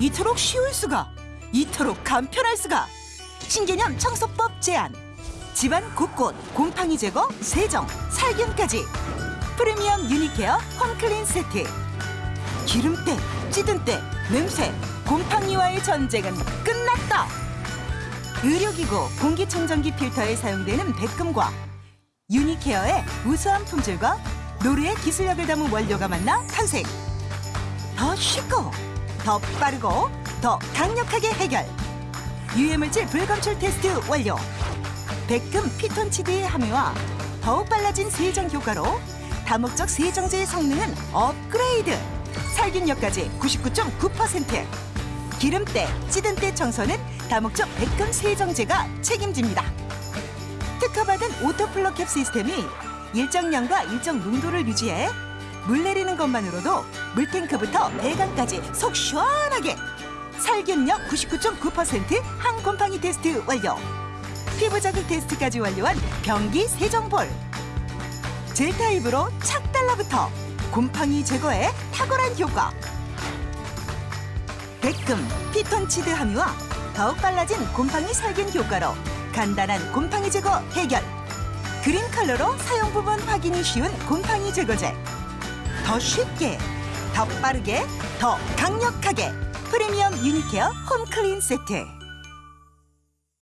이토록 쉬울 수가, 이토록 간편할 수가. 신개념 청소법 제안. 집안 곳곳 곰팡이 제거, 세정, 살균까지. 프리미엄 유니케어 홈클린 세트. 기름때, 찌든 때, 냄새, 곰팡이와의 전쟁은 끝났다. 의료기구, 공기청정기 필터에 사용되는 백금과 유니케어의 우수한 품질과 노르의 기술력을 담은 원료가 만나 탄생. 더 쉽고, 더 빠르고, 더 강력하게 해결. 유해물질 불검출 테스트 완료. 백금 피톤치드의 함유와 더욱 빨라진 세정 효과로 다목적 세정제의 성능은 업그레이드. 살균력까지 99.9%. 기름때, 찌든때 청소는 다목적 백금 세정제가 책임집니다. 특허받은 오토플러 캡 시스템이 일정량과 일정 농도를 유지해 물 내리는 것만으로도 물탱크부터 배관까지 속 시원하게 살균력 99.9% 항곰팡이 테스트 완료 피부 자극 테스트까지 완료한 변기 세정볼 젤 타입으로 착 달라붙어 곰팡이 제거에 탁월한 효과 백금, 피톤치드 함유와 더욱 빨라진 곰팡이 살균 효과로 간단한 곰팡이 제거 해결. 그린 컬러로 사용 부분 확인이 쉬운 곰팡이 제거제. 더 쉽게, 더 빠르게, 더 강력하게 프리미엄 유니케어 홈클린 세트.